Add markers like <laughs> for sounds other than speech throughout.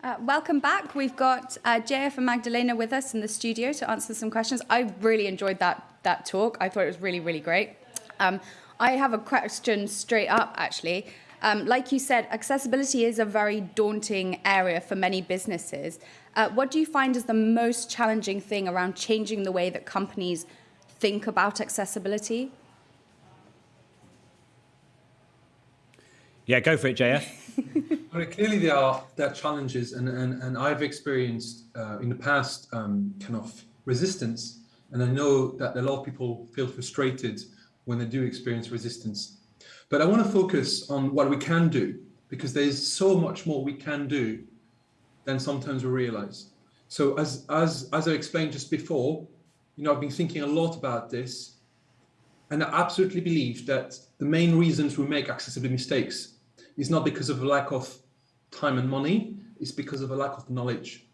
Uh, welcome back. We've got uh, JF and Magdalena with us in the studio to answer some questions. I really enjoyed that, that talk. I thought it was really, really great. Um, I have a question straight up, actually. Um, like you said, accessibility is a very daunting area for many businesses. Uh, what do you find is the most challenging thing around changing the way that companies think about accessibility? Yeah, go for it, JF. <laughs> clearly there are there are challenges, and and, and I've experienced uh, in the past um, kind of resistance, and I know that a lot of people feel frustrated when they do experience resistance. But I want to focus on what we can do because there's so much more we can do than sometimes we realize. So as as as I explained just before, you know, I've been thinking a lot about this, and I absolutely believe that the main reasons we make accessibility mistakes is not because of a lack of time and money, is because of a lack of knowledge.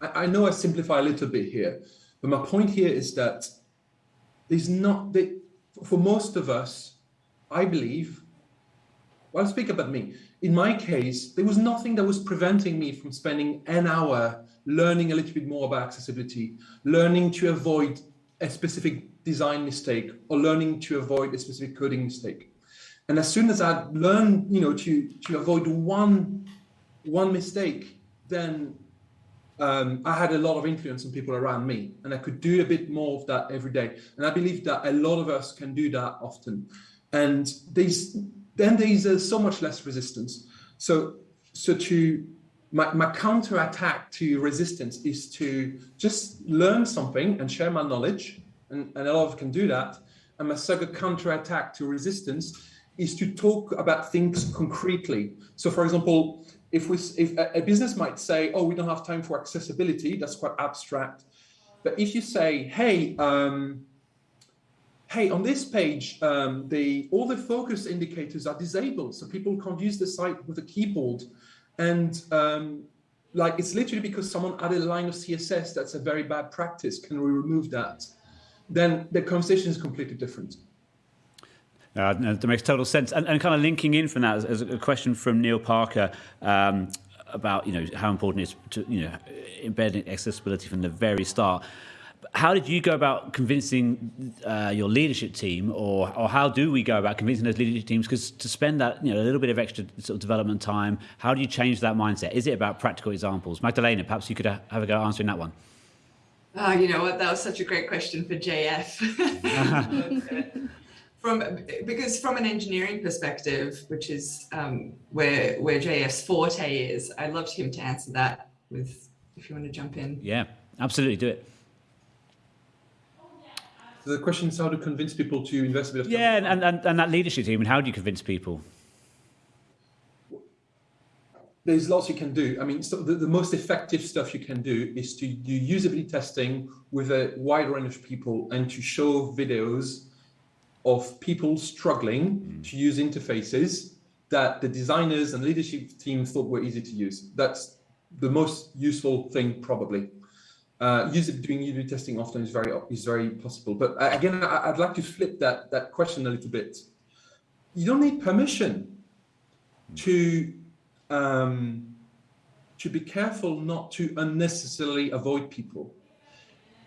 I, I know I simplify a little bit here, but my point here is that there's not, for most of us, I believe, well, I'll speak about me. In my case, there was nothing that was preventing me from spending an hour learning a little bit more about accessibility, learning to avoid a specific design mistake or learning to avoid a specific coding mistake. And as soon as I learned, you know, to to avoid one one mistake, then um, I had a lot of influence on people around me, and I could do a bit more of that every day. And I believe that a lot of us can do that often. And there's then there's uh, so much less resistance. So so to my, my counter attack to resistance is to just learn something and share my knowledge, and, and a lot of can do that. And my second counter attack to resistance is to talk about things concretely. So for example, if we if a business might say, oh, we don't have time for accessibility, that's quite abstract. But if you say, hey, um, hey, on this page, um, the all the focus indicators are disabled, so people can't use the site with a keyboard. And um, like it's literally because someone added a line of CSS that's a very bad practice. Can we remove that? Then the conversation is completely different. Uh, that makes total sense. And, and kind of linking in from that as, as a question from Neil Parker um, about you know how important it is to you know embedding accessibility from the very start. How did you go about convincing uh, your leadership team, or or how do we go about convincing those leadership teams? Because to spend that you know a little bit of extra sort of development time, how do you change that mindset? Is it about practical examples? Magdalena, perhaps you could have a go answering that one. Oh, you know what? That was such a great question for JF. <laughs> <laughs> from because from an engineering perspective, which is um, where where JF's forte is, I'd love him to answer that with if you want to jump in. Yeah, absolutely, do it. So the question is how to convince people to invest a bit of time. Yeah, and, and, and that leadership team, and how do you convince people? There's lots you can do. I mean, so the, the most effective stuff you can do is to do usability testing with a wide range of people and to show videos of people struggling mm. to use interfaces that the designers and leadership team thought were easy to use. That's the most useful thing probably. Uh, user doing user testing often is very is very possible. But uh, again, I, would like to flip that that question a little bit. You don't need permission mm. to um, to be careful not to unnecessarily avoid people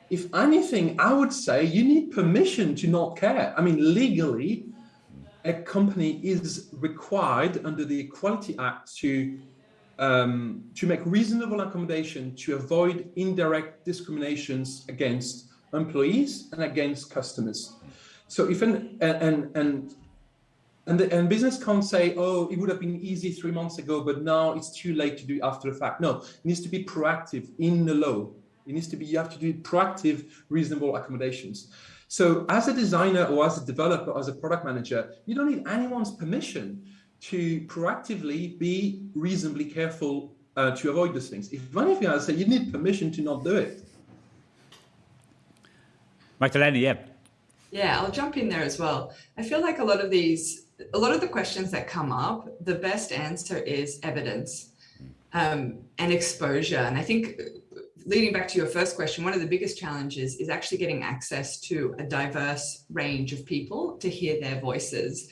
if anything, I would say you need permission to not care. I mean, legally, a company is required under the Equality Act to um, to make reasonable accommodation to avoid indirect discriminations against employees and against customers. So if an and and and the, and business can't say, oh, it would have been easy three months ago, but now it's too late to do after the fact. No, it needs to be proactive in the law. It needs to be, you have to do proactive, reasonable accommodations. So as a designer or as a developer, or as a product manager, you don't need anyone's permission to proactively be reasonably careful uh, to avoid these things. If anything, I say you need permission to not do it. Magdalena, yeah. Yeah, I'll jump in there as well. I feel like a lot of these, a lot of the questions that come up, the best answer is evidence um, and exposure. And I think leading back to your first question, one of the biggest challenges is actually getting access to a diverse range of people to hear their voices.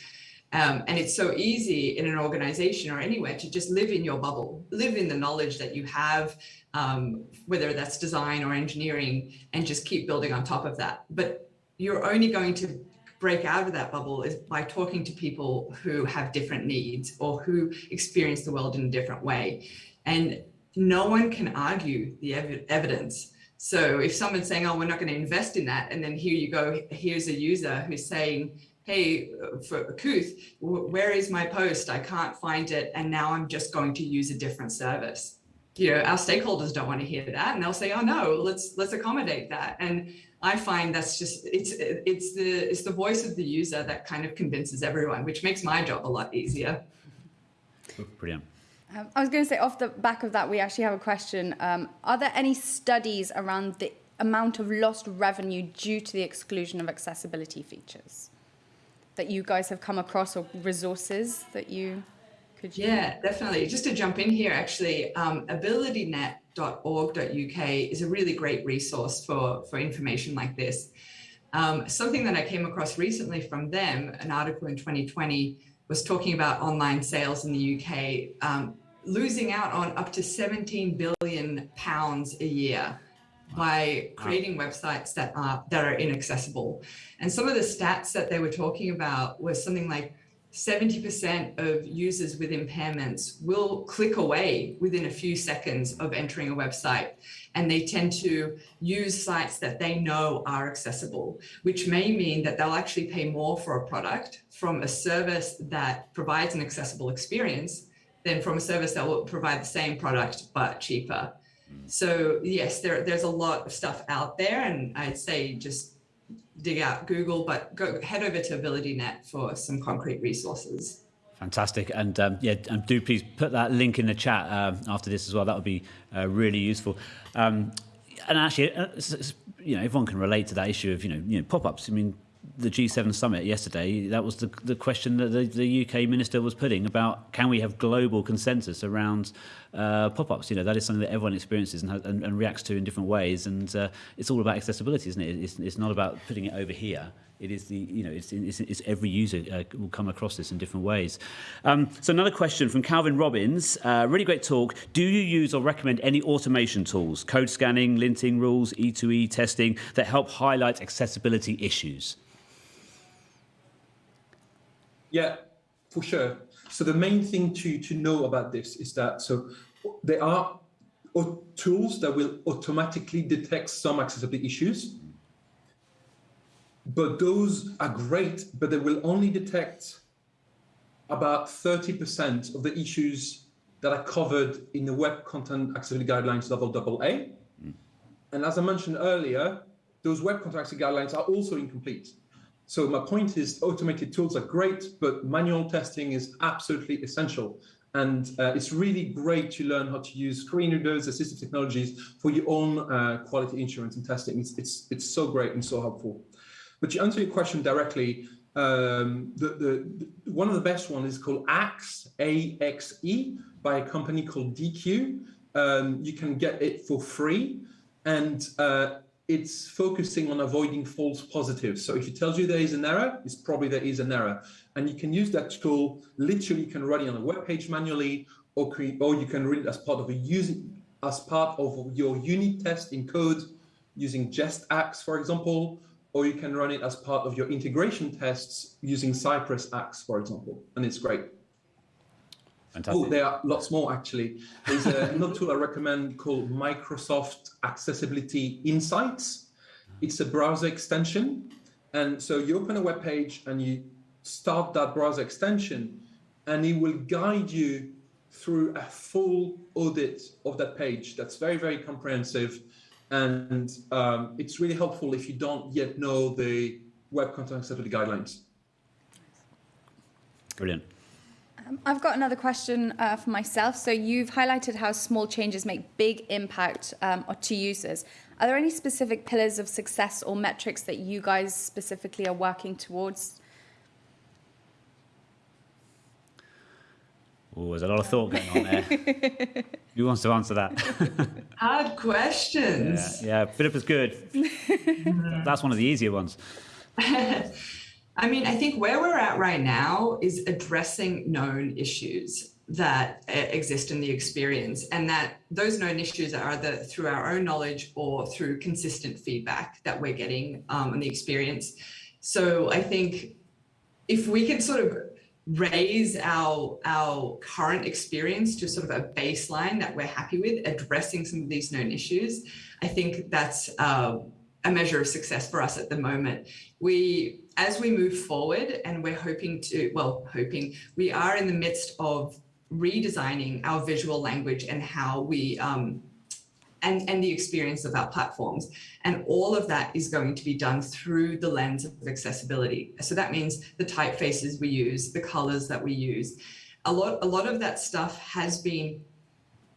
Um, and it's so easy in an organization or anywhere to just live in your bubble, live in the knowledge that you have, um, whether that's design or engineering, and just keep building on top of that. But you're only going to break out of that bubble is by talking to people who have different needs or who experience the world in a different way. And no one can argue the ev evidence. So if someone's saying, oh, we're not going to invest in that, and then here you go, here's a user who's saying, hey, for Kooth, where is my post? I can't find it. And now I'm just going to use a different service. You know, our stakeholders don't want to hear that. And they'll say, oh no, let's let's accommodate that. And I find that's just it's it's the it's the voice of the user that kind of convinces everyone, which makes my job a lot easier. Brilliant. Um, I was going to say, off the back of that, we actually have a question. Um, are there any studies around the amount of lost revenue due to the exclusion of accessibility features? that you guys have come across or resources that you could use? Yeah, definitely. Just to jump in here, actually, um, abilitynet.org.uk is a really great resource for, for information like this. Um, something that I came across recently from them, an article in 2020, was talking about online sales in the UK um, losing out on up to 17 billion pounds a year by creating websites that are that are inaccessible. And some of the stats that they were talking about was something like 70% of users with impairments will click away within a few seconds of entering a website. And they tend to use sites that they know are accessible, which may mean that they'll actually pay more for a product from a service that provides an accessible experience than from a service that will provide the same product but cheaper. So yes, there, there's a lot of stuff out there and I'd say just dig out Google, but go head over to AbilityNet for some concrete resources. Fantastic. And um, yeah, and do please put that link in the chat uh, after this as well. That would be uh, really useful. Um, and actually, uh, you know, everyone can relate to that issue of, you know, you know pop-ups. I mean, the G7 summit yesterday, that was the, the question that the, the UK minister was putting about can we have global consensus around uh, pop-ups? You know, that is something that everyone experiences and, and, and reacts to in different ways. And uh, it's all about accessibility, isn't it? It's, it's not about putting it over here. It is the, you know, it's, it's, it's every user uh, will come across this in different ways. Um, so another question from Calvin Robbins. Uh, really great talk. Do you use or recommend any automation tools, code scanning, linting rules, E2E testing that help highlight accessibility issues? Yeah, for sure. So the main thing to, to know about this is that so there are tools that will automatically detect some accessibility issues, but those are great, but they will only detect about 30% of the issues that are covered in the Web Content Accessibility Guidelines level AA. Mm. And as I mentioned earlier, those Web Content Accessibility Guidelines are also incomplete. So my point is automated tools are great, but manual testing is absolutely essential. And uh, it's really great to learn how to use screen readers, assistive technologies for your own uh, quality assurance and testing. It's, it's, it's so great and so helpful. But to answer your question directly, um, the, the, the, one of the best ones is called AXE, A-X-E, by a company called Deque. Um, you can get it for free. And uh, it's focusing on avoiding false positives. So if it tells you there is an error, it's probably there is an error. And you can use that tool, literally you can run it on a web page manually, or, create, or you can run it as part of a using as part of your unit test in code using JestAxe, for example, or you can run it as part of your integration tests using Cypress Axe, for example, and it's great. Fantastic. Oh, there are lots more actually. There's another <laughs> tool I recommend called Microsoft Accessibility Insights. It's a browser extension. And so you open a web page and you start that browser extension and it will guide you through a full audit of that page. That's very, very comprehensive. And um, it's really helpful if you don't yet know the Web Content Accessibility Guidelines. Brilliant. Um, I've got another question uh, for myself. So you've highlighted how small changes make big impact um, to users. Are there any specific pillars of success or metrics that you guys specifically are working towards? Oh, there's a lot of thought going on there. <laughs> Who wants to answer that? <laughs> Hard questions. Yeah, yeah Philip is good. <laughs> That's one of the easier ones. I mean, I think where we're at right now is addressing known issues that uh, exist in the experience and that those known issues are either through our own knowledge or through consistent feedback that we're getting um, on the experience. So I think if we can sort of raise our our current experience to sort of a baseline that we're happy with addressing some of these known issues i think that's uh, a measure of success for us at the moment we as we move forward and we're hoping to well hoping we are in the midst of redesigning our visual language and how we um, and, and the experience of our platforms. And all of that is going to be done through the lens of accessibility. So that means the typefaces we use, the colors that we use. A lot, a lot of that stuff has been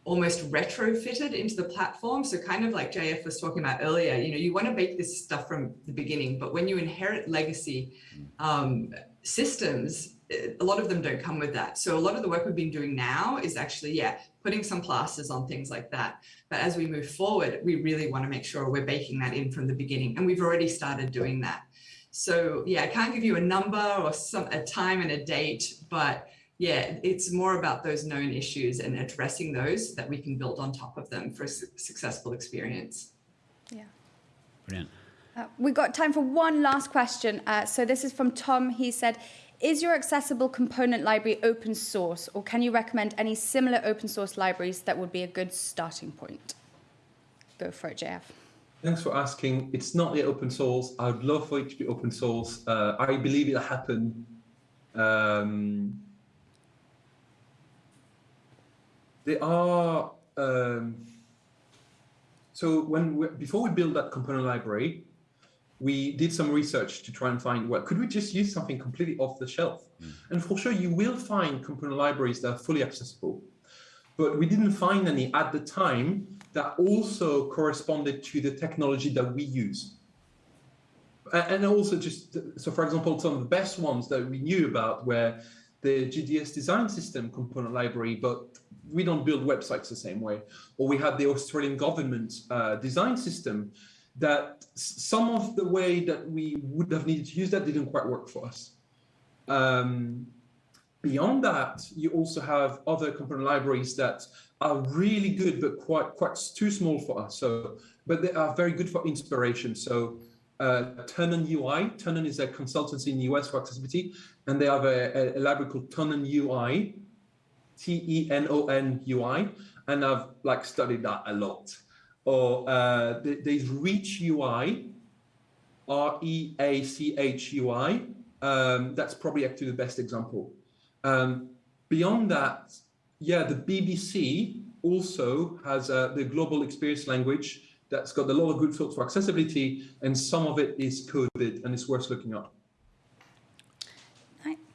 almost retrofitted into the platform. So kind of like JF was talking about earlier, you know, you want to make this stuff from the beginning, but when you inherit legacy um, systems, a lot of them don't come with that. So a lot of the work we've been doing now is actually, yeah, putting some plasters on things like that. But as we move forward, we really want to make sure we're baking that in from the beginning. And we've already started doing that. So yeah, I can't give you a number or some a time and a date, but yeah, it's more about those known issues and addressing those so that we can build on top of them for a su successful experience. Yeah. Brilliant. Uh, we've got time for one last question. Uh, so this is from Tom. He said, is your accessible component library open source or can you recommend any similar open source libraries that would be a good starting point? Go for it, JF. Thanks for asking. It's not yet open source. I'd love for it to be open source. Uh, I believe it'll happen. Um, They are, um, so when we, before we built that component library, we did some research to try and find, well, could we just use something completely off the shelf? Mm. And for sure, you will find component libraries that are fully accessible, but we didn't find any at the time that also corresponded to the technology that we use. And also just, so for example, some of the best ones that we knew about were the GDS design system component library, but we don't build websites the same way. Or we had the Australian government uh, design system that some of the way that we would have needed to use that didn't quite work for us. Um, beyond that, you also have other component libraries that are really good, but quite quite too small for us. So, but they are very good for inspiration. So, uh, Tenon UI, Tenon is a consultancy in the US for accessibility, and they have a, a, library called Tenon UI, T-E-N-O-N-U-I, and I've like studied that a lot. Or uh, there's Reach UI, R-E-A-C-H-U-I. Um, that's probably actually the best example. Um, beyond that, yeah, the BBC also has uh, the global experience language that's got a lot of good thoughts for accessibility, and some of it is coded, and it's worth looking up.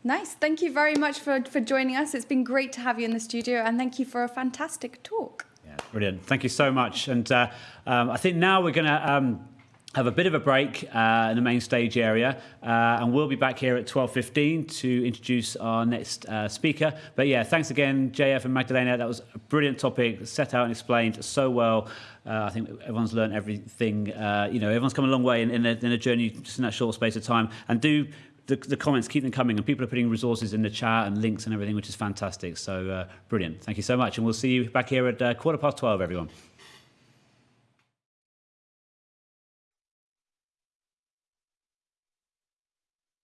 Nice. Thank you very much for, for joining us. It's been great to have you in the studio and thank you for a fantastic talk. Yeah, brilliant. Thank you so much. And uh, um, I think now we're going to um, have a bit of a break uh, in the main stage area uh, and we'll be back here at 12.15 to introduce our next uh, speaker. But yeah, thanks again, JF and Magdalena. That was a brilliant topic, set out and explained so well. Uh, I think everyone's learned everything. Uh, you know, everyone's come a long way in, in, a, in a journey just in that short space of time. And do the, the comments keep them coming and people are putting resources in the chat and links and everything which is fantastic. So uh, brilliant. Thank you so much and we'll see you back here at uh, quarter past 12 everyone